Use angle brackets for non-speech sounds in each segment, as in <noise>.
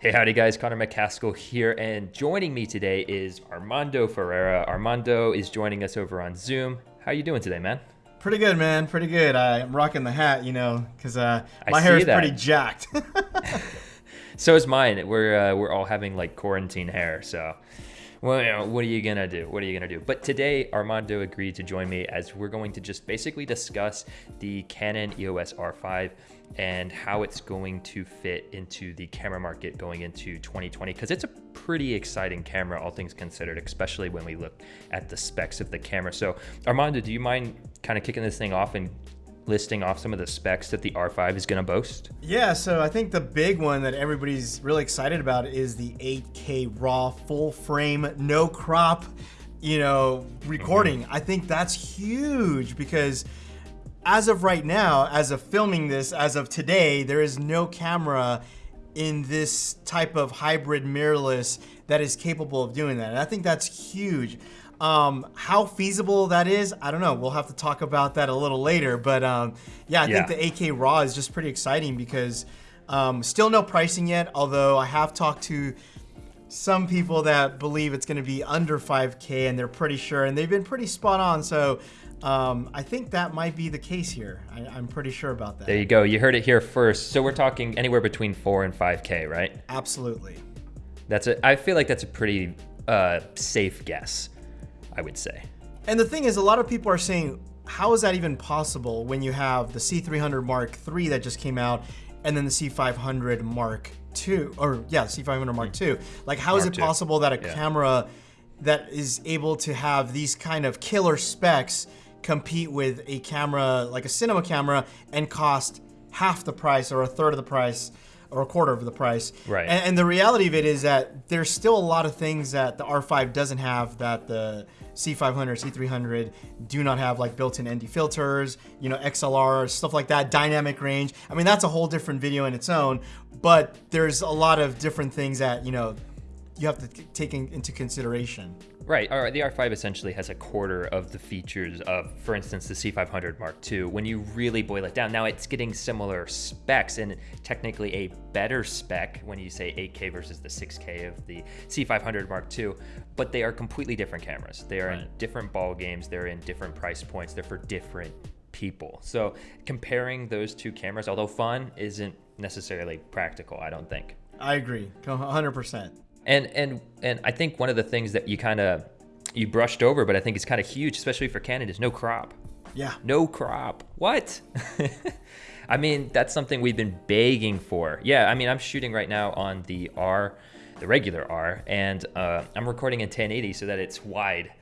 Hey, howdy guys, Connor McCaskill here, and joining me today is Armando Ferreira. Armando is joining us over on Zoom. How you doing today, man? Pretty good, man. Pretty good. I'm rocking the hat, you know, because uh, my hair is that. pretty jacked. <laughs> <laughs> so is mine. We're uh, we're all having like quarantine hair, so well, you know, what are you gonna do? What are you gonna do? But today, Armando agreed to join me as we're going to just basically discuss the Canon EOS R5 and how it's going to fit into the camera market going into 2020 because it's a pretty exciting camera all things considered especially when we look at the specs of the camera so armando do you mind kind of kicking this thing off and listing off some of the specs that the R5 is going to boast? Yeah, so I think the big one that everybody's really excited about is the 8K RAW full frame, no crop, you know, recording. Mm-hmm. I think that's huge because as of right now, as of filming this, as of today, there is no camera in this type of hybrid mirrorless that is capable of doing that. And I think that's huge. Um, how feasible that is, I don't know. We'll have to talk about that a little later. But um, yeah, I yeah. think the 8K RAW is just pretty exciting because um, still no pricing yet. Although I have talked to some people that believe it's going to be under 5K and they're pretty sure, and they've been pretty spot on. So um, I think that might be the case here. I, am pretty sure about that. There you go. You heard it here first. So we're talking anywhere between four and 5K, right? Absolutely. That's a. I feel like that's a pretty uh, safe guess. I would say. And the thing is, a lot of people are saying, how is that even possible when you have the C300 Mark III that just came out and then the C500 Mark II, or yeah, C500 Mark II. Like, how Mark is it II. possible that a yeah. camera that is able to have these kind of killer specs compete with a camera like a cinema camera and cost half the price or a third of the price or a quarter of the price. Right. And, and, the reality of it is that there's still a lot of things that the R5 doesn't have that the C500, C300 do not have like built-in ND filters, you know, XLR, stuff like that, dynamic range. I mean, that's a whole different video in its own, but there's a lot of different things that, you know, you have to take in, into consideration. Right. All right. The R5 essentially has a quarter of the features of, for instance, the C500 Mark II. When you really boil it down, now it's getting similar specs and technically a better spec when you say 8K versus the 6K of the C500 Mark II, but they are completely different cameras. They are right. in different ball games. They're in different price points. They're for different people. So comparing those two cameras, although fun, isn't necessarily practical. I don't think. I agree, 100%. And and and I think one of the things that you kind of you brushed over, but I think it's kind of huge, especially for Canon, is no crop. Yeah. No crop. What? <laughs> I mean, that's something we've been begging for. Yeah, I mean, I'm shooting right now on the R, the regular R, and uh, I'm recording in 1080 so that it's wide.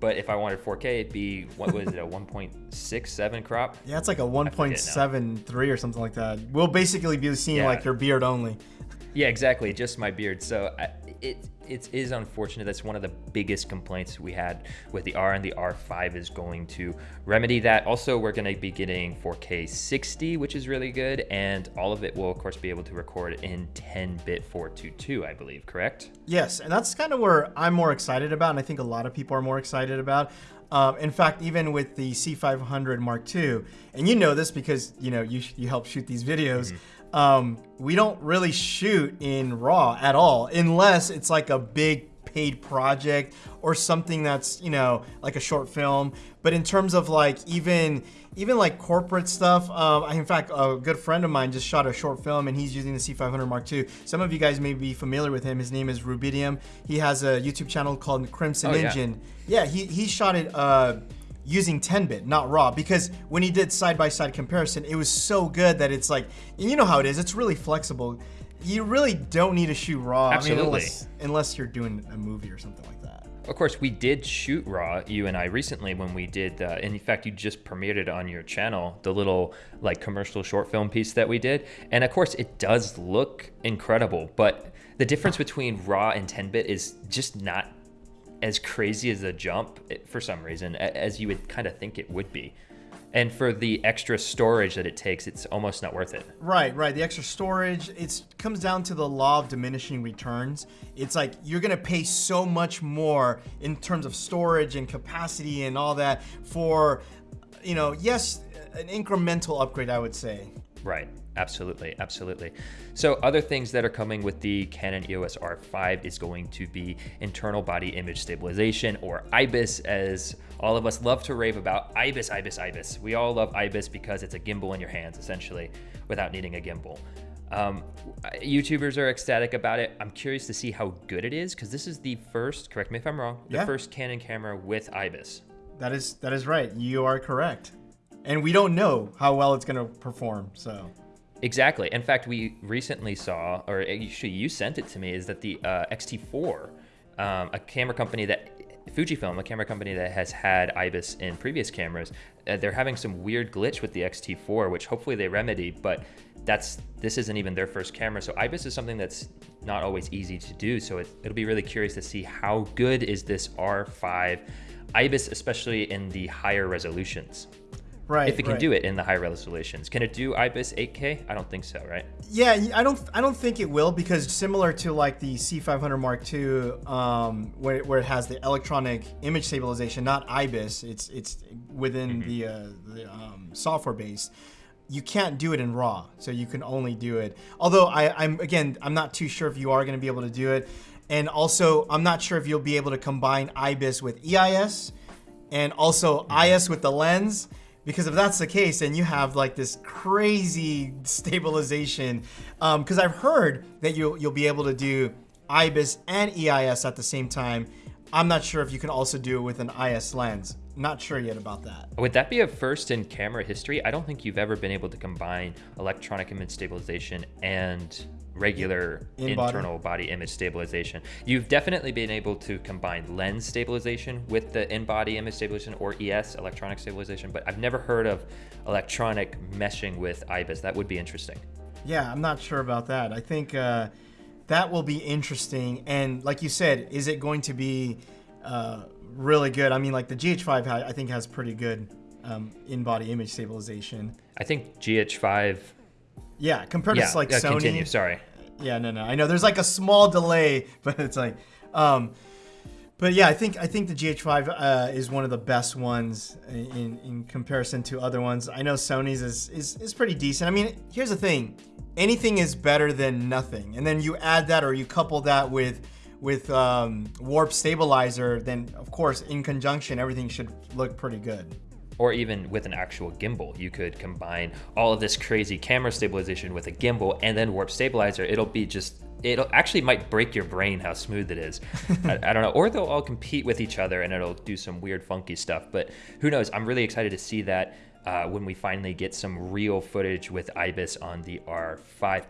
But if I wanted 4K, it'd be what was it, a 1.67 crop? Yeah, it's like a 1.73 or something like that. We'll basically be seeing yeah. like your beard only. <laughs> Yeah, exactly. Just my beard. So I, it it is unfortunate. That's one of the biggest complaints we had with the R and the R5 is going to remedy that. Also, we're going to be getting 4K 60, which is really good, and all of it will of course be able to record in 10-bit 422, I believe. Correct? Yes, and that's kind of where I'm more excited about, and I think a lot of people are more excited about. Um, in fact, even with the C500 Mark II, and you know this because you know you you help shoot these videos. Mm-hmm um, we don't really shoot in RAW at all, unless it's like a big paid project or something that's you know like a short film. But in terms of like even even like corporate stuff, um, in fact, a good friend of mine just shot a short film and he's using the C500 Mark II. Some of you guys may be familiar with him. His name is Rubidium. He has a YouTube channel called Crimson oh, Engine. Yeah. yeah, he he shot it. Uh, using 10-bit, not raw, because when he did side-by-side -side comparison, it was so good that it's like, you know how it is, it's really flexible. You really don't need to shoot raw. Absolutely. I mean, unless, unless you're doing a movie or something like that. Of course, we did shoot raw, you and I, recently when we did, uh, and in fact, you just premiered it on your channel, the little like commercial short film piece that we did. And of course, it does look incredible, but the difference between raw and 10-bit is just not as crazy as a jump for some reason as you would kind of think it would be. And for the extra storage that it takes, it's almost not worth it. Right, right. The extra storage, it comes down to the law of diminishing returns. It's like you're gonna pay so much more in terms of storage and capacity and all that for, you know, yes, an incremental upgrade, I would say. Right. Absolutely, absolutely. So other things that are coming with the Canon EOS R5 is going to be internal body image stabilization or IBIS as all of us love to rave about. IBIS, IBIS, IBIS. We all love IBIS because it's a gimbal in your hands essentially without needing a gimbal. Um, YouTubers are ecstatic about it. I'm curious to see how good it is because this is the first, correct me if I'm wrong, the Yeah. first Canon camera with IBIS. That is that is right. You are correct. And we don't know how well it's going to perform. So Exactly. In fact, we recently saw, or actually you sent it to me, is that the uh, XT4, um, a camera company that Fujifilm, a camera company that has had IBIS in previous cameras, uh, they're having some weird glitch with the XT4, which hopefully they remedy. But that's this isn't even their first camera, so IBIS is something that's not always easy to do. So it, it'll be really curious to see how good is this R5 IBIS, especially in the higher resolutions. Right. If it can right. do it in the high resolutions, can it do IBIS 8K? I don't think so, right? Yeah, I don't I don't think it will because similar to like the C500 Mark II, um, where, where it has the electronic image stabilization, not IBIS, it's it's within the, uh, the um, software base. You can't do it in RAW, so you can only do it. Although I, I'm again, I'm not too sure if you are going to be able to do it, and also I'm not sure if you'll be able to combine IBIS with EIS, and also IS with the lens. Because if that's the case, then you have like this crazy stabilization. Um, because I've heard that you'll you'll be able to do IBIS and EIS at the same time. I'm not sure if you can also do it with an IS lens. Not sure yet about that. Would that be a first in camera history? I don't think you've ever been able to combine electronic image stabilization and regular In-body? internal body image stabilization. You've definitely been able to combine lens stabilization with the in-body image stabilization or ES, electronic stabilization, but I've never heard of electronic meshing with IBIS. That would be interesting. Yeah, I'm not sure about that. I think uh, that will be interesting. And like you said, is it going to be uh, really good? I mean, like the GH5, ha- I think has pretty good um, in-body image stabilization. I think GH5. Yeah, compared Yeah, to like uh, Sony. continue. Sorry. Yeah, no, no. I know there's like a small delay, <laughs> but it's like, um, but yeah, I think I think the GH5 uh, is one of the best ones in in comparison to other ones. I know Sony's is is is pretty decent. I mean, here's the thing: anything is better than nothing, and then you add that or you couple that with with um, warp stabilizer, then of course in conjunction everything should look pretty good. or even with an actual gimbal. You could combine all of this crazy camera stabilization with a gimbal and then warp stabilizer. It'll be just, it'll actually might break your brain how smooth it is. <laughs> I, I don't know. Or they'll all compete with each other and it'll do some weird, funky stuff. But who knows? I'm really excited to see that uh, when we finally get some real footage with IBIS on the R5.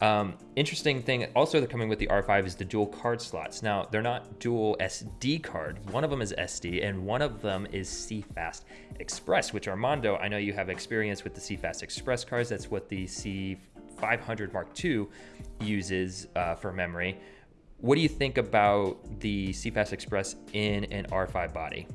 Um, interesting thing also they're coming with the R5 is the dual card slots. Now they're not dual SD card. One of them is SD and one of them is CFast Express, which Armando, I know you have experience with the CFexpress cards. That's what the C500 Mark II uses uh, for memory. What do you think about the CFexpress in an R5 body?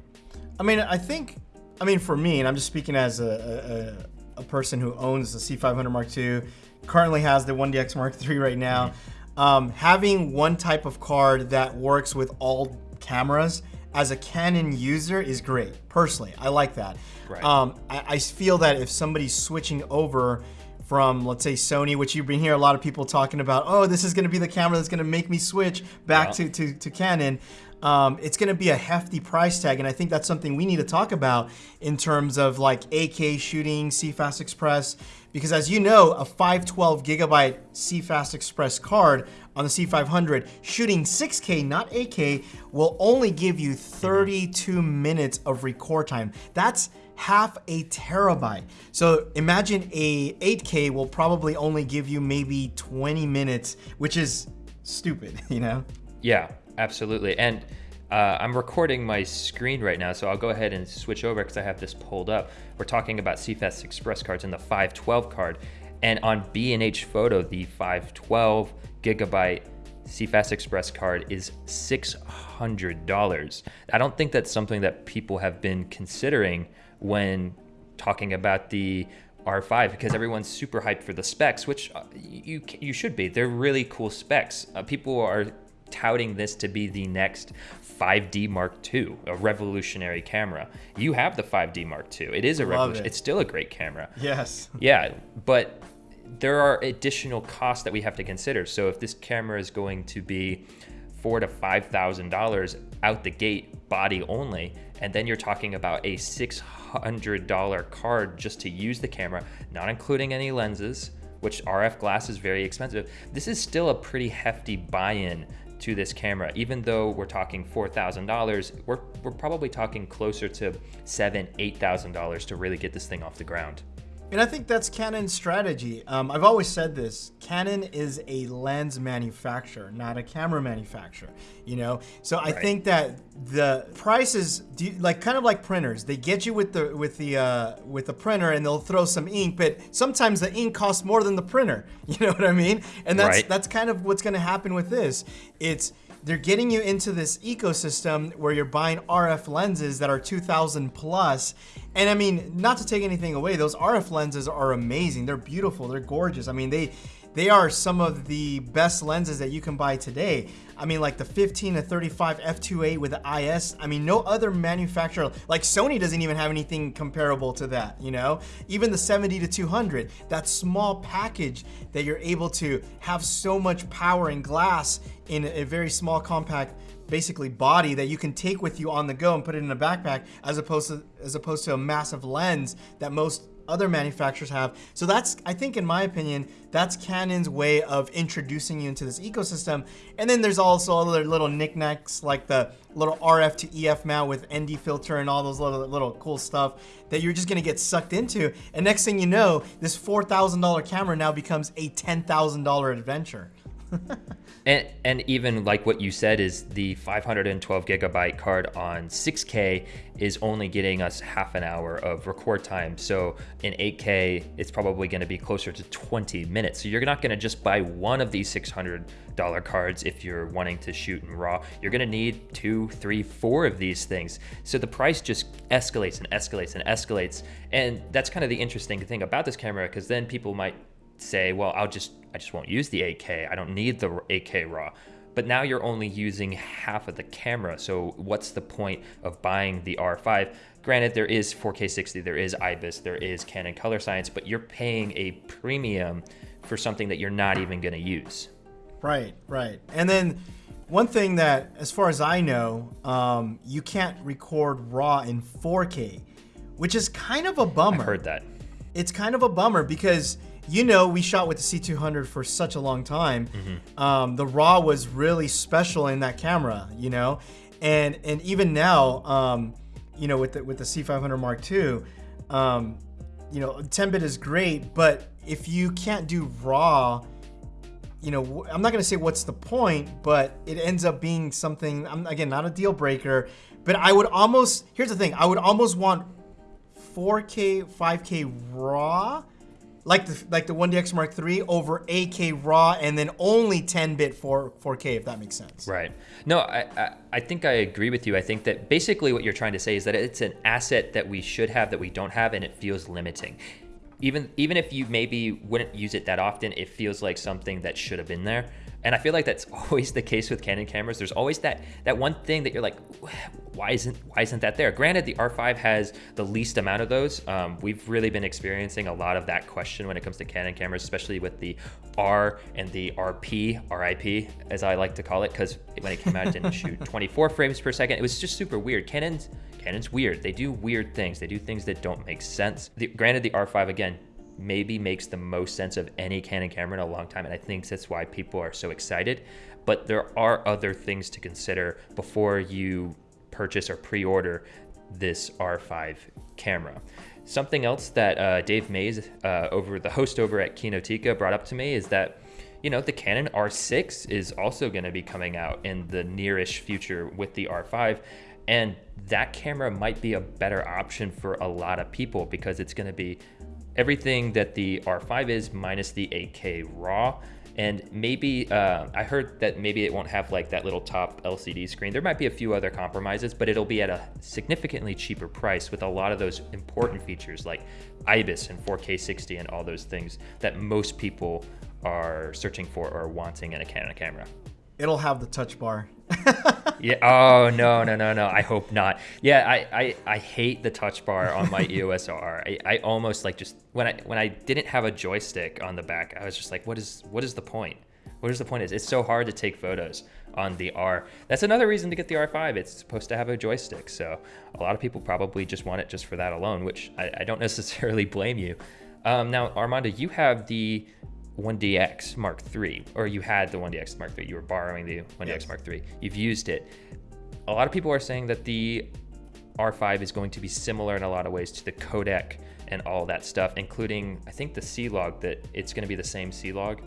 I mean, I think, I mean, for me, and I'm just speaking as a, a, a person who owns the C500 Mark II, currently has the 1DX Mark III right now. Um, having one type of card that works with all cameras as a Canon user is great. Personally, I like that. Right. Um, I, I feel that if somebody's switching over from, let's say, Sony, which you've been hearing a lot of people talking about, oh, this is going to be the camera that's going to make me switch back Yeah. to, to, to Canon. Um, it's going to be a hefty price tag, and I think that's something we need to talk about in terms of like 8K shooting, CFexpress, because as you know, a 512 gigabyte CFexpress card on the C500 shooting 6K, not 8K, will only give you 32 minutes of record time. That's half a terabyte. So imagine a 8K will probably only give you maybe 20 minutes, which is stupid, <laughs> you know? Yeah, absolutely. And uh, I'm recording my screen right now, so I'll go ahead and switch over because I have this pulled up. We're talking about CFexpress cards and the 512 card. And on B&H Photo, the 512 gigabyte CFexpress card is $600. I don't think that's something that people have been considering when talking about the R5 because everyone's super hyped for the specs, which uh, you you should be. They're really cool specs. Uh, people are touting this to be the next 5D Mark II, a revolutionary camera. You have the 5D Mark II. It is a revolution. it. It's still a great camera. Yes. <laughs> Yeah, but there are additional costs that we have to consider. So if this camera is going to be four to five thousand dollars out the gate, body only, and then you're talking about a six hundred dollar card just to use the camera, not including any lenses, which RF glass is very expensive. This is still a pretty hefty buy-in to this camera. Even though we're talking $4,000, we're, we're probably talking closer to seven, $8,000 to really get this thing off the ground. And I think that's Canon's strategy. Um, I've always said this: Canon is a lens manufacturer, not a camera manufacturer. You know, so I right. think that the prices, do like kind of like printers, they get you with the with the uh, with the printer, and they'll throw some ink, but sometimes the ink costs more than the printer. <laughs> You know what I mean? And that's right. that's kind of what's going to happen with this. It's they're getting you into this ecosystem where you're buying RF lenses that are 2000 plus. And I mean, not to take anything away, those RF lenses are amazing. They're beautiful. They're gorgeous. I mean, they they are some of the best lenses that you can buy today. I mean, like the 15 to 35 f2.8 with the IS. I mean, no other manufacturer, like Sony doesn't even have anything comparable to that, you know? Even the 70 to 200, that small package that you're able to have so much power and glass in a very small compact basically body that you can take with you on the go and put it in a backpack as opposed to as opposed to a massive lens that most other manufacturers have. So that's, I think in my opinion, that's Canon's way of introducing you into this ecosystem. And then there's also other little knickknacks like the little RF to EF mount with ND filter and all those little, little cool stuff that you're just gonna get sucked into. And next thing you know, this $4,000 camera now becomes a $10,000 adventure. <laughs> and and even like what you said is the 512 gigabyte card on 6K is only getting us half an hour of record time. So in 8K, it's probably going to be closer to 20 minutes. So you're not going to just buy one of these $600 cards if you're wanting to shoot in RAW. You're going to need two, three, four of these things. So the price just escalates and escalates and escalates. And that's kind of the interesting thing about this camera because then people might say, well, I'll just I just won't use the 8K. I don't need the 8K RAW. But now you're only using half of the camera. So what's the point of buying the R5? Granted, there is 4K 60, there is IBIS, there is Canon Color Science, but you're paying a premium for something that you're not even going to use. Right, right. And then one thing that, as far as I know, um, you can't record RAW in 4K, which is kind of a bummer. I heard that. It's kind of a bummer because you know, we shot with the C200 for such a long time. Mm-hmm. Um, the RAW was really special in that camera, you know, and and even now, um, you know, with the with the C500 Mark II, um, you know, 10-bit is great, but if you can't do RAW, you know, I'm not gonna say what's the point, but it ends up being something. I'm again not a deal breaker, but I would almost. Here's the thing: I would almost want 4K, 5K RAW like the like the 1DX Mark III over 8K RAW and then only 10-bit for 4K, if that makes sense. Right. No, I, I, I think I agree with you. I think that basically what you're trying to say is that it's an asset that we should have that we don't have, and it feels limiting. Even even if you maybe wouldn't use it that often, it feels like something that should have been there. And I feel like that's <laughs> always the case with Canon cameras. There's always that that one thing that you're like, <sighs> why isn't why isn't that there? Granted, the R5 has the least amount of those. Um, we've really been experiencing a lot of that question when it comes to Canon cameras, especially with the R and the RP, RIP, as I like to call it, because when it came out, it didn't shoot <laughs> 24 frames per second. It was just super weird. Canon's Canon's weird. They do weird things. They do things that don't make sense. The, granted, the R5 again maybe makes the most sense of any Canon camera in a long time. And I think that's why people are so excited. But there are other things to consider before you purchase or pre order this R5 camera. Something else that uh, Dave Mays, uh, over the host over at Kinoteca, brought up to me is that you know the Canon R6 is also going to be coming out in the nearish future with the R5, and that camera might be a better option for a lot of people because it's going to be everything that the R5 is minus the 8K RAW. And maybe uh, I heard that maybe it won't have like that little top LCD screen. There might be a few other compromises, but it'll be at a significantly cheaper price with a lot of those important features like IBIS and 4K 60 and all those things that most people are searching for or wanting in a Canon camera. it'll have the touch bar. Yeah. Oh no no no no. I hope not. Yeah. I I, I hate the touch bar on my <laughs> EOS R. I, I almost like just when I when I didn't have a joystick on the back, I was just like, what is what is the point? What is the point? Is it's so hard to take photos on the R. That's another reason to get the R5. It's supposed to have a joystick, so a lot of people probably just want it just for that alone, which I, I don't <laughs> necessarily blame you. Um, now, Armando, you have the 1DX Mark III, or you had the 1DX Mark III. You were borrowing the 1DX yes. Mark III. You've used it. A lot of people are saying that the R5 is going to be similar in a lot of ways to the codec and all that stuff, including I think the C log that it's going to be the same C log.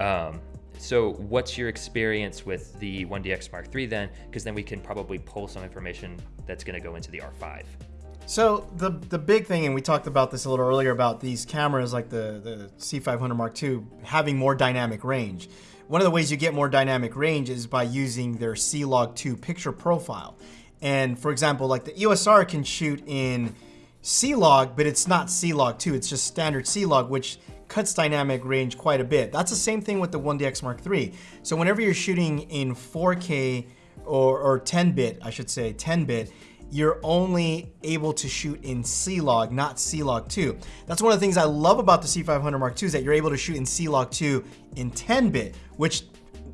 Um, so, what's your experience with the 1DX Mark III then? Because then we can probably pull some information that's going to go into the R5. So the the big thing, and we talked about this a little earlier about these cameras like the the C500 Mark II having more dynamic range. One of the ways you get more dynamic range is by using their C-Log 2 picture profile. And for example, like the EOS R can shoot in C-Log, but it's not C-Log 2, it's just standard C-Log, which cuts dynamic range quite a bit. That's the same thing with the 1DX Mark III. So whenever you're shooting in 4K or, or 10-bit, I should say, 10-bit, you're only able to shoot in C-Log, not C-Log 2. That's one of the things I love about the C500 Mark II is that you're able to shoot in C-Log 2 in 10-bit, which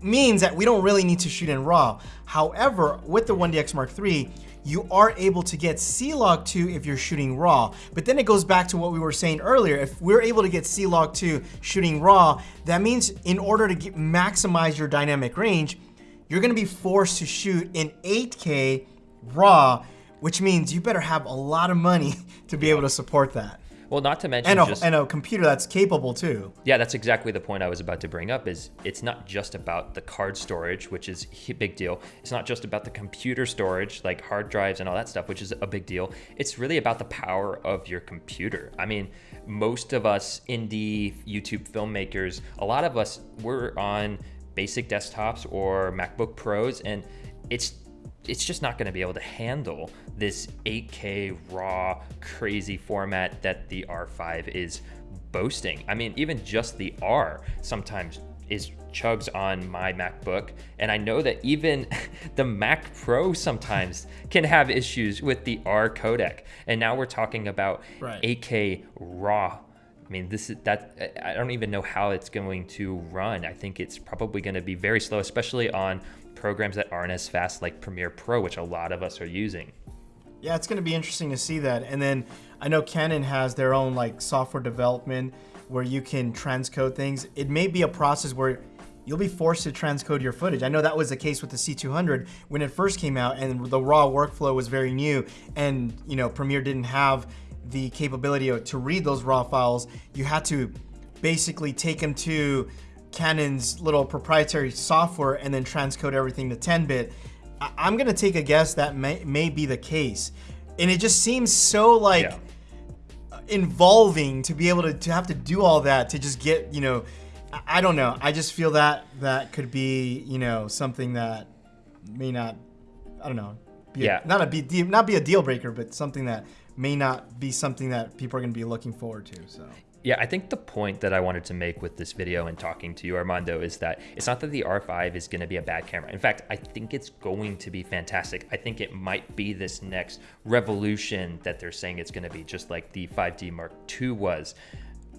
means that we don't really need to shoot in RAW. However, with the 1DX Mark III, you are able to get C-Log 2 if you're shooting RAW. But then it goes back to what we were saying earlier. If we're able to get C-Log 2 shooting RAW, that means in order to get, maximize your dynamic range, you're gonna be forced to shoot in 8K RAW which means you better have a lot of money <laughs> to be able to support that. Well, not to mention and a, just, and a computer that's capable too. Yeah, that's exactly the point I was about to bring up. Is it's not just about the card storage, which is a big deal. It's not just about the computer storage, like hard drives and all that stuff, which is a big deal. It's really about the power of your computer. I mean, most of us indie YouTube filmmakers, a lot of us, we're on basic desktops or MacBook Pros, and it's it's just not going to be able to handle this 8K raw crazy format that the R5 is boasting. I mean, even just the R sometimes is chugs on my MacBook. And I know that even <laughs> the Mac Pro sometimes can have issues with the R codec. And now we're talking about right. 8K raw. I mean, this is that I don't even know how it's going to run. I think it's probably going to be very slow, especially on programs that aren't as fast like Premiere Pro, which a lot of us are using. Yeah, it's going to be interesting to see that. And then I know Canon has their own like software development where you can transcode things. It may be a process where you'll be forced to transcode your footage. I know that was the case with the C200 when it first came out and the raw workflow was very new and you know Premiere didn't have the capability to read those raw files. You had to basically take them to Canon's little proprietary software and then transcode everything to 10-bit, I'm gonna take a guess that may, may be the case. And it just seems so like yeah. involving to be able to, to have to do all that to just get, you know, I, don't know. I just feel that that could be, you know, something that may not, I don't know, be yeah. A, not a be not be a deal breaker, but something that may not be something that people are going to be looking forward to. So yeah, I think the point that I wanted to make with this video and talking to you, Armando, is that it's not that the R5 is going to be a bad camera. In fact, I think it's going to be fantastic. I think it might be this next revolution that they're saying it's going to be, just like the 5D Mark II was.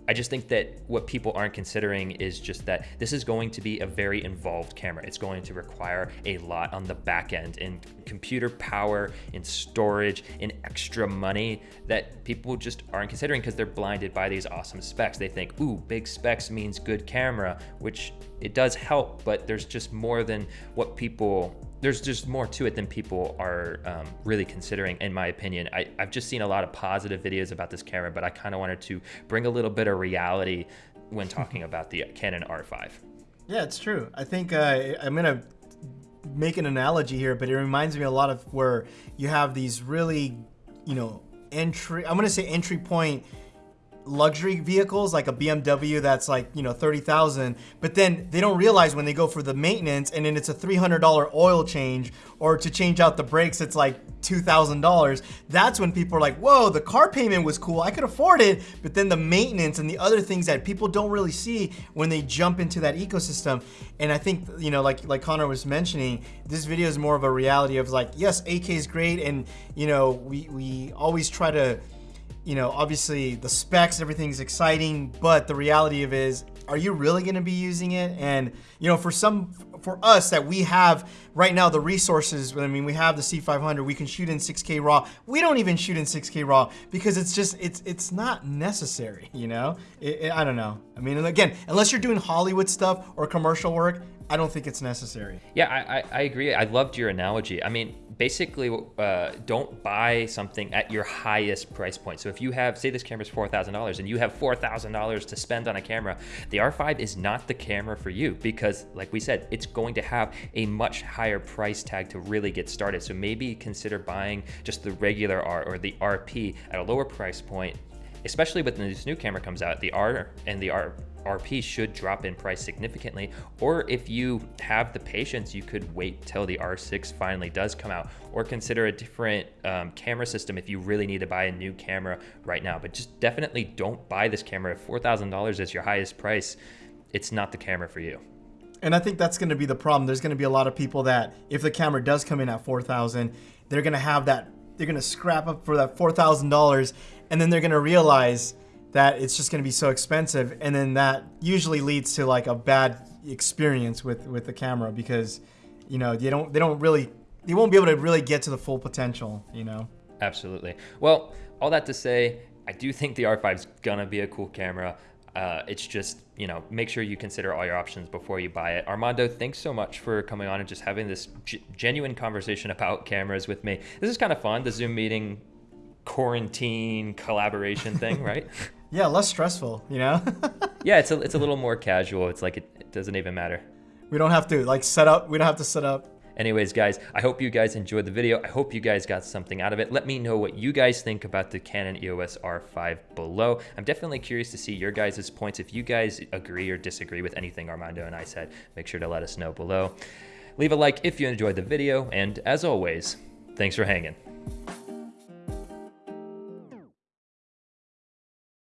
I just think that what people aren't considering is just that this is going to be a very involved camera. It's going to require a lot on the back end in computer power, in storage, in extra money that people just aren't considering because they're blinded by these awesome specs. They think, ooh, big specs means good camera, which it does help, but there's just more than what people there's just more to it than people are um, really considering, in my opinion. I, have just seen a lot of positive videos about this camera, but I kind of wanted to bring a little bit of reality when talking <laughs> about the Canon R5. Yeah, it's true. I think uh, I'm going to make an analogy here, but it reminds me a lot of where you have these really, you know, entry, I'm going to say entry point luxury vehicles like a BMW that's like you know thirty thousand, but then they don't realize when they go for the maintenance and then it's a three hundred dollar oil change or to change out the brakes it's like two thousand dollars. That's when people are like, whoa, the car payment was cool, I could afford it, but then the maintenance and the other things that people don't really see when they jump into that ecosystem. And I think you know like like Connor was mentioning, this video is more of a reality of like yes, 8K is great and you know we we always try to you know, obviously the specs, everything's exciting, but the reality of is, are you really going to be using it? And you know, for some, for us that we have right now the resources. I mean, we have the C500. We can shoot in 6K RAW. We don't even shoot in 6K RAW because it's just it's it's not necessary. You know, it, it, I don't know. I mean, again, unless you're doing Hollywood stuff or commercial work, I don't think it's necessary. Yeah, I, I, I agree. I loved your analogy. I mean, basically, uh, don't buy something at your highest price point. So if you have, say, this camera is four thousand dollars, and you have four thousand dollars to spend on a camera, the R5 is not the camera for you because, like we said, it's going to have a much higher price tag to really get started. So maybe consider buying just the regular R or the RP at a lower price point especially when this new camera comes out, the R and the R RP should drop in price significantly. Or if you have the patience, you could wait till the R6 finally does come out, or consider a different um, camera system if you really need to buy a new camera right now. But just definitely don't buy this camera. If $4,000 is your highest price, it's not the camera for you. And I think that's going to be the problem. There's going to be a lot of people that if the camera does come in at 4000 they're going to have that, they're going to scrap up for that $4,000 and then they're going to realize that it's just going to be so expensive and then that usually leads to like a bad experience with with the camera because you know they don't they don't really they won't be able to really get to the full potential you know? Absolutely. Well all that to say i do think the r5 is gonna be a cool camera. Uh, it's just you know make sure you consider all your options before you buy it. Armando thanks so much for coming on and just having this g- genuine conversation about cameras with me. This is kind of fun the zoom meeting quarantine collaboration thing right <laughs> yeah, less stressful, you know? <laughs> yeah, it's a, it's a little more casual. It's like it, it doesn't even matter. We don't have to like set up, we don't have to set up. Anyways, guys, I hope you guys enjoyed the video. I hope you guys got something out of it. Let me know what you guys think about the Canon EOS R5 below. I'm definitely curious to see your guys' points. If you guys agree or disagree with anything Armando and I said, make sure to let us know below. Leave a like if you enjoyed the video, and as always, thanks for hanging.